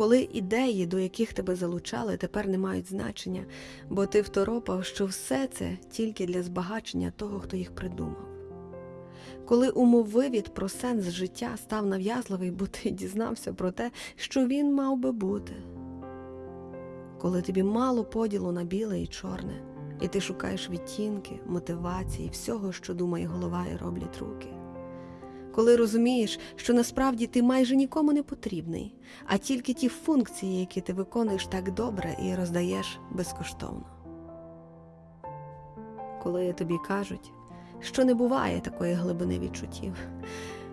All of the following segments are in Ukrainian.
коли ідеї, до яких тебе залучали, тепер не мають значення, бо ти второпав, що все це тільки для збагачення того, хто їх придумав. Коли умовивід про сенс життя став нав'язливий, бо ти дізнався про те, що він мав би бути. Коли тобі мало поділу на біле і чорне, і ти шукаєш відтінки, мотивації, всього, що думає голова і роблять руки. Коли розумієш, що насправді ти майже нікому не потрібний, а тільки ті функції, які ти виконуєш так добре і роздаєш безкоштовно. Коли тобі кажуть, що не буває такої глибини відчуттів,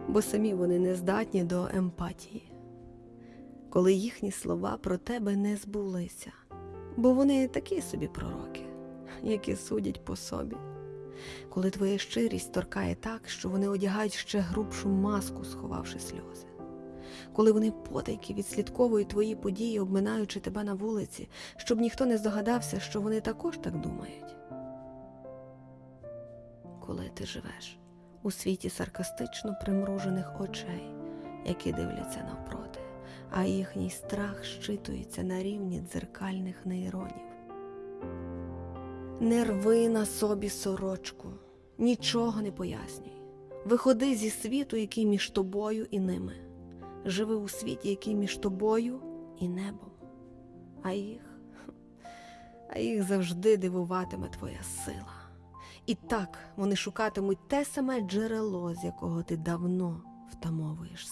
бо самі вони не здатні до емпатії, коли їхні слова про тебе не збулися, бо вони такі собі пророки, які судять по собі коли твоя щирість торкає так, що вони одягають ще грубшу маску, сховавши сльози, коли вони потайки відслідковують твої події, обминаючи тебе на вулиці, щоб ніхто не здогадався, що вони також так думають. Коли ти живеш у світі саркастично примружених очей, які дивляться навпроти, а їхній страх щитується на рівні дзеркальних нейронів. Не рви на собі сорочку, нічого не пояснюй. Виходи зі світу, який між тобою і ними. Живи у світі, який між тобою і небом. А їх, а їх завжди дивуватиме твоя сила. І так вони шукатимуть те саме джерело, з якого ти давно втамовуєш.